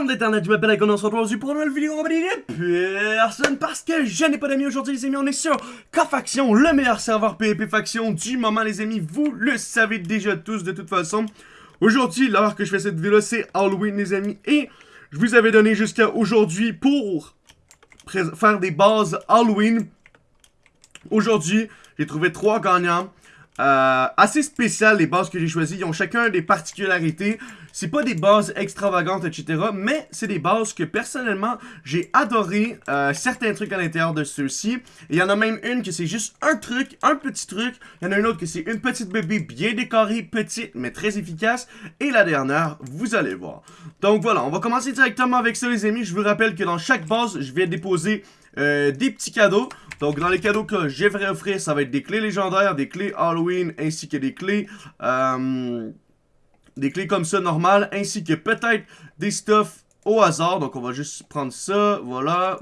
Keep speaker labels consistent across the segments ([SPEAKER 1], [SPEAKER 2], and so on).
[SPEAKER 1] bande d'internet, je m'appelle Icon, on se retrouve aujourd'hui pour une nouvelle vidéo en compagnie de personne parce que je n'ai pas d'amis aujourd'hui les amis, on est sur K-Faction, le meilleur serveur PvP Faction du moment les amis, vous le savez déjà tous de toute façon. Aujourd'hui, l'heure que je fais cette vidéo c'est Halloween les amis, et je vous avais donné jusqu'à aujourd'hui pour faire des bases Halloween. Aujourd'hui, j'ai trouvé trois gagnants. Euh, assez spécial les bases que j'ai choisies. Ils ont chacun des particularités. C'est pas des bases extravagantes, etc. Mais c'est des bases que personnellement, j'ai adoré euh, certains trucs à l'intérieur de ceux-ci. Il y en a même une que c'est juste un truc, un petit truc. Il y en a une autre que c'est une petite bébé bien décorée, petite, mais très efficace. Et la dernière, vous allez voir. Donc voilà, on va commencer directement avec ça les amis. Je vous rappelle que dans chaque base, je vais déposer euh, des petits cadeaux. Donc, dans les cadeaux que j'aimerais offrir, ça va être des clés légendaires, des clés Halloween, ainsi que des clés... Euh, des clés comme ça, normales, ainsi que peut-être des stuffs au hasard. Donc, on va juste prendre ça, voilà,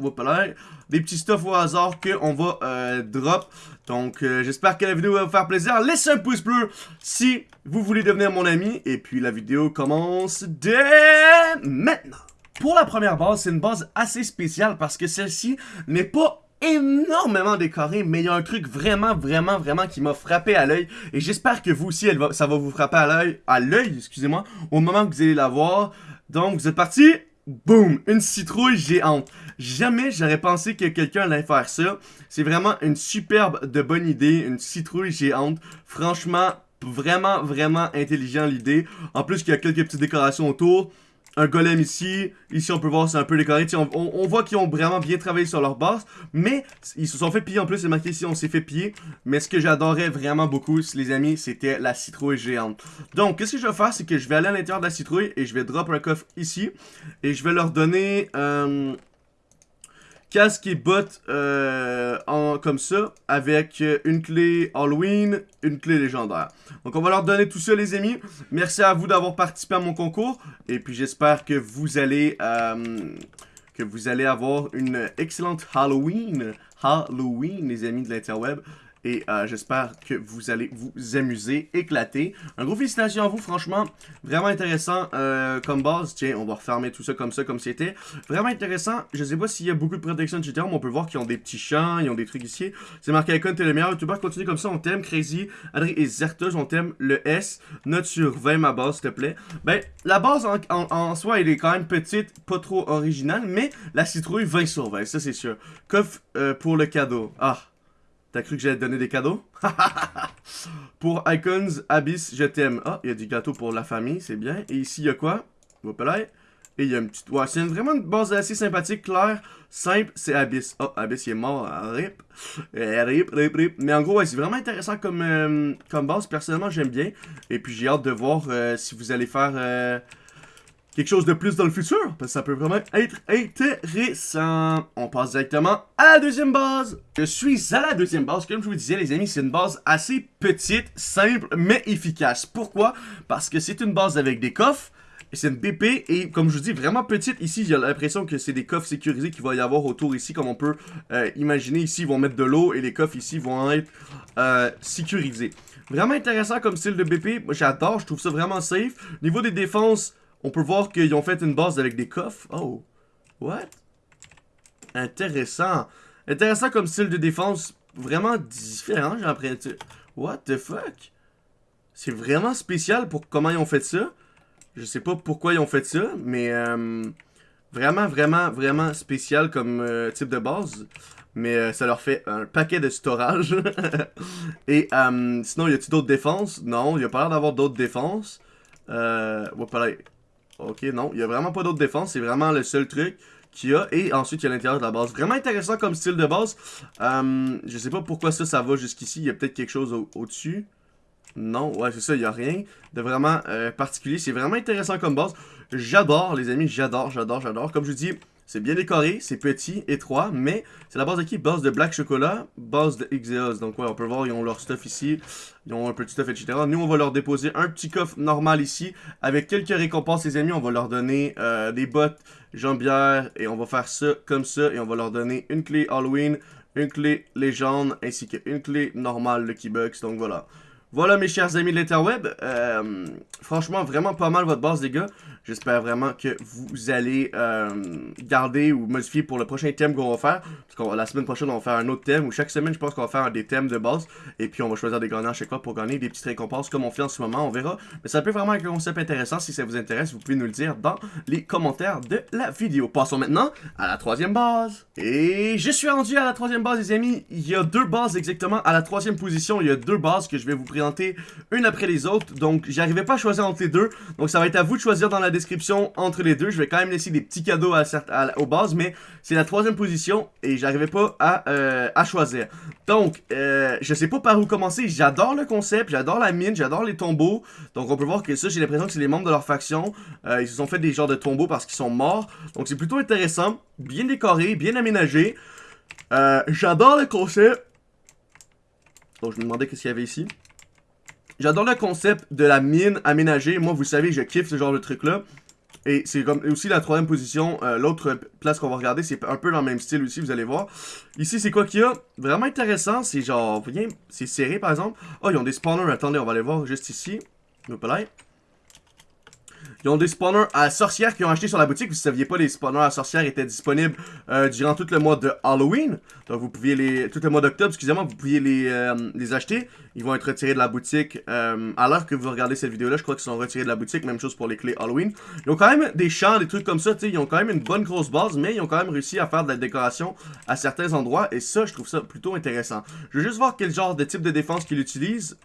[SPEAKER 1] des petits stuffs au hasard qu'on va euh, drop. Donc, euh, j'espère que la vidéo va vous faire plaisir. Laissez un pouce bleu si vous voulez devenir mon ami. Et puis, la vidéo commence dès maintenant. Pour la première base, c'est une base assez spéciale parce que celle-ci n'est pas énormément décorée, mais il y a un truc vraiment, vraiment, vraiment qui m'a frappé à l'œil. Et j'espère que vous aussi, elle va, ça va vous frapper à l'œil, à l'œil, excusez-moi, au moment que vous allez la voir. Donc, vous êtes parti Boum! Une citrouille géante. Jamais j'aurais pensé que quelqu'un allait faire ça. C'est vraiment une superbe de bonne idée, une citrouille géante. Franchement, vraiment, vraiment intelligent l'idée. En plus qu'il y a quelques petites décorations autour un golem ici. Ici, on peut voir, c'est un peu décoré. On, voit qu'ils ont vraiment bien travaillé sur leur base. Mais ils se sont fait piller en plus. C'est marqué ici, on s'est fait piller. Mais ce que j'adorais vraiment beaucoup, les amis, c'était la citrouille géante. Donc, qu'est-ce que je vais faire, c'est que je vais aller à l'intérieur de la citrouille et je vais drop un coffre ici. Et je vais leur donner... Euh, casque et bottes euh, en, comme ça, avec une clé Halloween, une clé légendaire. Donc on va leur donner tout ça les amis. Merci à vous d'avoir participé à mon concours. Et puis j'espère que vous allez... Euh, que vous allez avoir une excellente Halloween. Halloween, les amis de l'interweb. Et euh, j'espère que vous allez vous amuser, éclater. Un gros félicitations à vous, franchement. Vraiment intéressant euh, comme base. Tiens, on va refermer tout ça comme ça, comme c'était. Vraiment intéressant. Je sais pas s'il y a beaucoup de protection, etc. Mais on peut voir qu'ils ont des petits champs, ils ont des trucs ici. C'est marqué Icon, t'es le meilleur youtubeur. Continue comme ça, on t'aime. Crazy, Adrien et Zertos, on t'aime. Le S, note sur 20 ma base, s'il te plaît. Ben, la base en, soi, elle est quand même petite, pas trop originale. Mais la citrouille, 20 sur 20, ça c'est sûr. Coffre euh, pour le cadeau. Ah, T'as cru que j'allais te donner des cadeaux? pour Icons Abyss, je t'aime. Ah, il y a du gâteau pour la famille, c'est bien. Et ici, il y a quoi? Et il y a une petite... Ouais, c'est vraiment une base assez sympathique, claire, simple, c'est Abyss. Oh, Abyss, il est mort, rip. Eh, rip, rip, rip. Mais en gros, ouais, c'est vraiment intéressant comme, euh, comme base. Personnellement, j'aime bien. Et puis, j'ai hâte de voir euh, si vous allez faire... Euh, quelque chose de plus dans le futur, parce que ça peut vraiment être intéressant. On passe directement à la deuxième base. Je suis à la deuxième base, comme je vous disais les amis, c'est une base assez petite, simple, mais efficace. Pourquoi? Parce que c'est une base avec des coffres, c'est une BP et comme je vous dis vraiment petite ici j'ai l'impression que c'est des coffres sécurisés qu'il va y avoir autour ici comme on peut euh, imaginer ici ils vont mettre de l'eau et les coffres ici vont être euh, sécurisés vraiment intéressant comme style de BP j'adore je trouve ça vraiment safe niveau des défenses on peut voir qu'ils ont fait une base avec des coffres. Oh. What? Intéressant. Intéressant comme style de défense. Vraiment différent, j'ai l'impression. What the fuck? C'est vraiment spécial pour comment ils ont fait ça. Je sais pas pourquoi ils ont fait ça, mais euh, vraiment, vraiment, vraiment spécial comme euh, type de base. Mais euh, ça leur fait un paquet de storage. Et sinon, y a-t-il d'autres défenses? Non, y a pas l'air d'avoir d'autres défenses. Euh, Ok, non, il n'y a vraiment pas d'autre défense, c'est vraiment le seul truc qu'il y a. Et ensuite, il y a l'intérieur de la base. Vraiment intéressant comme style de base. Euh, je sais pas pourquoi ça, ça va jusqu'ici. Il y a peut-être quelque chose au-dessus. non, ouais, c'est ça, il n'y a rien de vraiment euh, particulier. C'est vraiment intéressant comme base. J'adore, les amis, j'adore, j'adore, j'adore. Comme je vous dis, c'est bien décoré, c'est petit, étroit, mais c'est la base de qui? Base de Black Chocolat, base de Xeos. Donc ouais, on peut voir, ils ont leur stuff ici, ils ont un petit stuff, etc. Nous, on va leur déposer un petit coffre normal ici, avec quelques récompenses, les amis. On va leur donner euh, des bottes, jambières, et on va faire ça comme ça, et on va leur donner une clé Halloween, une clé légende, ainsi qu'une clé normale Lucky Bucks. Donc voilà. Voilà mes chers amis de l'interweb, euh, franchement vraiment pas mal votre base les gars. J'espère vraiment que vous allez euh, garder ou modifier pour le prochain thème qu'on va faire. Parce que la semaine prochaine on va faire un autre thème ou chaque semaine je pense qu'on va faire des thèmes de base. Et puis on va choisir des gagnants à chaque fois pour gagner des petites récompenses comme on fait en ce moment, on verra. Mais ça peut vraiment être un concept intéressant, si ça vous intéresse vous pouvez nous le dire dans les commentaires de la vidéo. Passons maintenant à la troisième base. Et je suis rendu à la troisième base les amis. Il y a deux bases exactement à la troisième position. Il y a deux bases que je vais vous présenter une après les autres. Donc, j'arrivais pas à choisir entre les deux. Donc, ça va être à vous de choisir dans la description entre les deux. Je vais quand même laisser des petits cadeaux à, à, aux bases, mais c'est la troisième position et j'arrivais pas à, euh, à, choisir. Donc, euh, je sais pas par où commencer. J'adore le concept, j'adore la mine, j'adore les tombeaux. Donc, on peut voir que ça, j'ai l'impression que c'est les membres de leur faction. Euh, ils se sont fait des genres de tombeaux parce qu'ils sont morts. Donc, c'est plutôt intéressant, bien décoré, bien aménagé. j'adore le concept. Donc, je me demandais qu'est-ce qu'il y avait ici. J'adore le concept de la mine aménagée. Moi, vous savez, je kiffe ce genre de truc-là. Et c'est comme aussi la troisième position. Euh, l'autre place qu'on va regarder, c'est un peu dans le même style aussi, vous allez voir. Ici, c'est quoi qu'il y a? Vraiment intéressant. C'est genre, c'est serré par exemple. Oh, ils ont des spawners. Attendez, on va aller voir juste ici. Hop là. Ils ont des spawners à sorcières qui ont acheté sur la boutique. Vous saviez pas, les spawners à sorcières étaient disponibles euh, durant tout le mois de Halloween. Donc vous pouviez les... Tout le mois d'octobre, excusez-moi, vous pouviez les, euh, les acheter. Ils vont être retirés de la boutique. Euh, à l'heure que vous regardez cette vidéo-là, je crois qu'ils sont retirés de la boutique. Même chose pour les clés Halloween. Ils ont quand même des champs, des trucs comme ça. Ils ont quand même une bonne grosse base, mais ils ont quand même réussi à faire de la décoration à certains endroits. Et ça, je trouve ça plutôt intéressant. Je veux juste voir quel genre de type de défense qu'ils utilisent.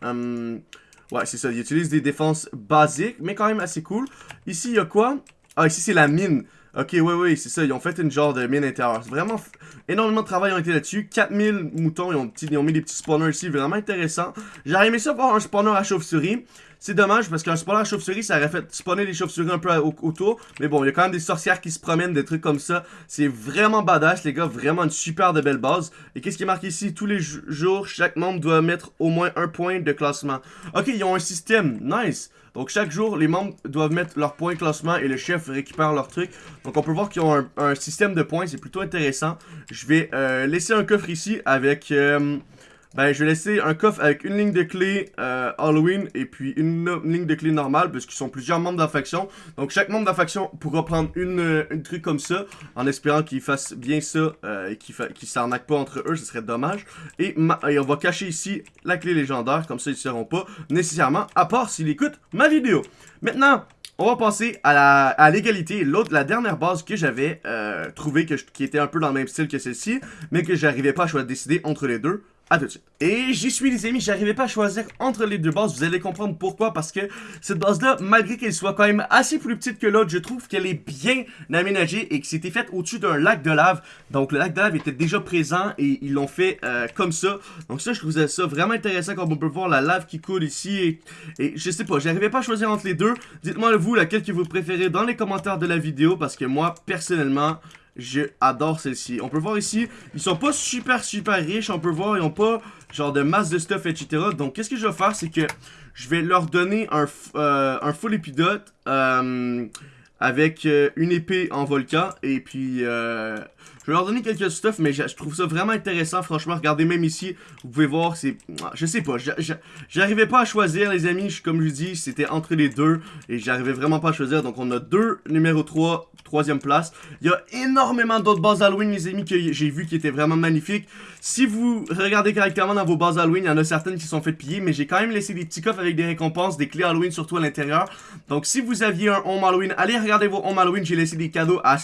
[SPEAKER 1] Ouais, c'est ça. Ils utilisent des défenses basiques, mais quand même assez cool. Ici, il y a quoi? Ah, ici, c'est la mine. Ok, oui, oui, c'est ça. Ils ont fait une genre de mine intérieure. Vraiment, énormément de travail ont été là-dessus. 4000 moutons, ils ont, ils ont mis des petits spawners ici. Vraiment intéressant. J'aurais aimé ça voir un spawner à chauve-souris. C'est dommage parce qu'un spawner à chauve-souris, ça aurait fait spawner les chauves-souris un peu autour. Mais bon, il y a quand même des sorcières qui se promènent, des trucs comme ça. C'est vraiment badass, les gars. Vraiment une super de belle base. Et qu'est-ce qui est marqué ici? Tous les jours, chaque membre doit mettre au moins un point de classement. Ok, ils ont un système. Nice. Donc chaque jour, les membres doivent mettre leur point de classement et le chef récupère leur truc. Donc on peut voir qu'ils ont un, système de points, c'est plutôt intéressant. Je vais euh, laisser un coffre ici avec... Euh, ben, je vais laisser un coffre avec une ligne de clé euh, Halloween et puis une, ligne de clé normale parce qu'ils sont plusieurs membres de la faction. Donc chaque membre de la faction pourra prendre une, euh, truc comme ça en espérant qu'ils fassent bien ça euh, et qu'ils qu s'arnaquent pas entre eux, ce serait dommage. Et, et, on va cacher ici la clé légendaire, comme ça ils ne seront pas nécessairement, à part s'ils écoutent ma vidéo. Maintenant, on va passer à l'égalité. L'autre, la dernière base que j'avais euh, trouvé que qui était un peu dans le même style que celle-ci, mais que j'arrivais pas à décider entre les deux. De suite. Et j'y suis les amis, j'arrivais pas à choisir entre les deux bases, vous allez comprendre pourquoi, parce que cette base-là, malgré qu'elle soit quand même assez plus petite que l'autre, je trouve qu'elle est bien aménagée et que c'était fait au-dessus d'un lac de lave. Donc le lac de lave était déjà présent et ils l'ont fait euh, comme ça. Donc ça, je trouvais ça vraiment intéressant comme on peut voir la lave qui coule ici et, et je sais pas, j'arrivais pas à choisir entre les deux. Dites-moi vous laquelle que vous préférez dans les commentaires de la vidéo parce que moi, personnellement... Je adore celle-ci. On peut voir ici, ils sont pas super super riches. On peut voir, ils ont pas genre de masse de stuff, etc. Donc, qu'est-ce que je vais faire, c'est que je vais leur donner un, euh, un full épidote euh, avec euh, une épée en volcan. Et puis, je vais leur donner quelques stuff, mais je, trouve ça vraiment intéressant. Franchement, regardez même ici, vous pouvez voir, c'est... Je sais pas, j'arrivais pas à choisir, les amis. comme je dis, c'était entre les deux. Et j'arrivais vraiment pas à choisir. Donc, on a deux numéro 3, troisième place. Il y a énormément d'autres bases Halloween, les amis, que j'ai vu qui étaient vraiment magnifiques. Si vous regardez correctement dans vos bases Halloween, il y en a certaines qui sont faites piller. Mais j'ai quand même laissé des petits coffres avec des récompenses, des clés Halloween, surtout à l'intérieur. Donc, si vous aviez un Home Halloween, allez regarder vos Home Halloween. J'ai laissé des cadeaux à,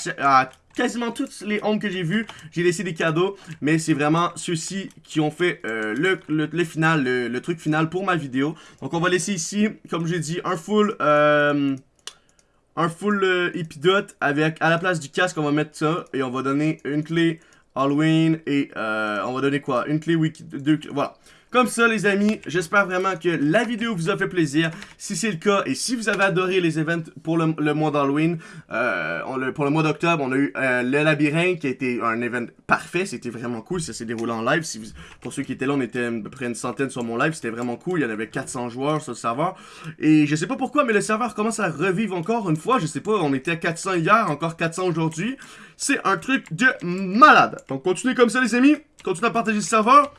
[SPEAKER 1] quasiment toutes les homes que j'ai vus, j'ai laissé des cadeaux, mais c'est vraiment ceux-ci qui ont fait euh, le, final, le, truc final pour ma vidéo. Donc on va laisser ici, comme j'ai dit, un full... Euh, un full euh, avec, à la place du casque, on va mettre ça, et on va donner une clé Halloween, et on va donner quoi? Une clé wiki, deux, voilà. Comme ça, les amis, j'espère vraiment que la vidéo vous a fait plaisir. Si c'est le cas, et si vous avez adoré les events pour le, mois d'Halloween, euh, pour le mois d'octobre, on a eu euh, le labyrinthe qui a été un event parfait. C'était vraiment cool. Ça s'est déroulé en live. Pour ceux qui étaient là, on était à peu près une centaine sur mon live. C'était vraiment cool. Il y en avait 400 joueurs sur le serveur. Et je sais pas pourquoi, mais le serveur commence à revivre encore une fois. Je sais pas, on était à 400 hier, encore 400 aujourd'hui. C'est un truc de malade. Donc continuez comme ça, les amis. Continuez à partager le serveur.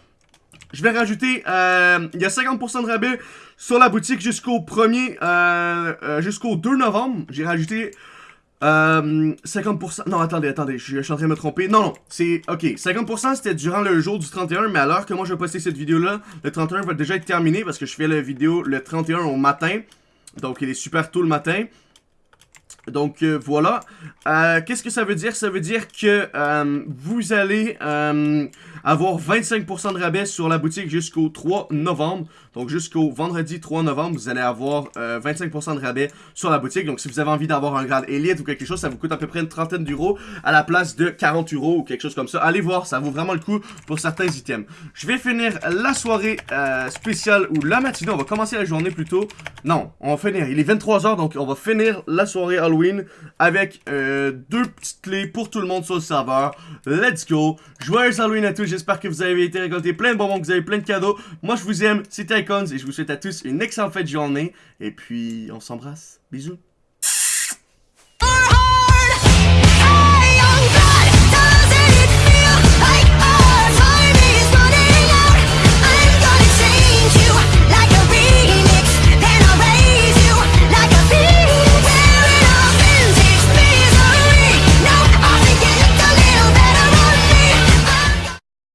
[SPEAKER 1] Je vais rajouter, euh, il y a 50% de rabais sur la boutique jusqu'au 1er, euh, euh, jusqu'au 2 novembre. J'ai rajouté 50%, non attendez, attendez, je, suis en train de me tromper. Non, non, c'est, ok, 50% c'était durant le jour du 31, mais alors que moi je vais poster cette vidéo-là, le 31 va déjà être terminé parce que je fais la vidéo le 31 au matin. Donc il est super tôt le matin. Donc euh, voilà. Euh, qu'est-ce que ça veut dire? Ça veut dire que euh, vous allez avoir 25% de rabais sur la boutique jusqu'au 3 novembre. Donc jusqu'au vendredi 3 novembre, vous allez avoir 25% de rabais sur la boutique. Donc si vous avez envie d'avoir un grade élite ou quelque chose, ça vous coûte à peu près une trentaine d'euros à la place de 40 euros ou quelque chose comme ça. Allez voir, ça vaut vraiment le coup pour certains items. Je vais finir la soirée spéciale ou la matinée. On va commencer la journée plutôt. Non, on va finir. Il est 23h, donc on va finir la soirée Halloween avec euh, deux petites clés pour tout le monde sur le serveur. Let's go! Joyeux Halloween à tous, j'espère que vous avez été récoltés plein de bonbons, que vous avez plein de cadeaux. Moi je vous aime, c'était Icons et je vous souhaite à tous une excellente fête de journée. Et puis on s'embrasse. Bisous!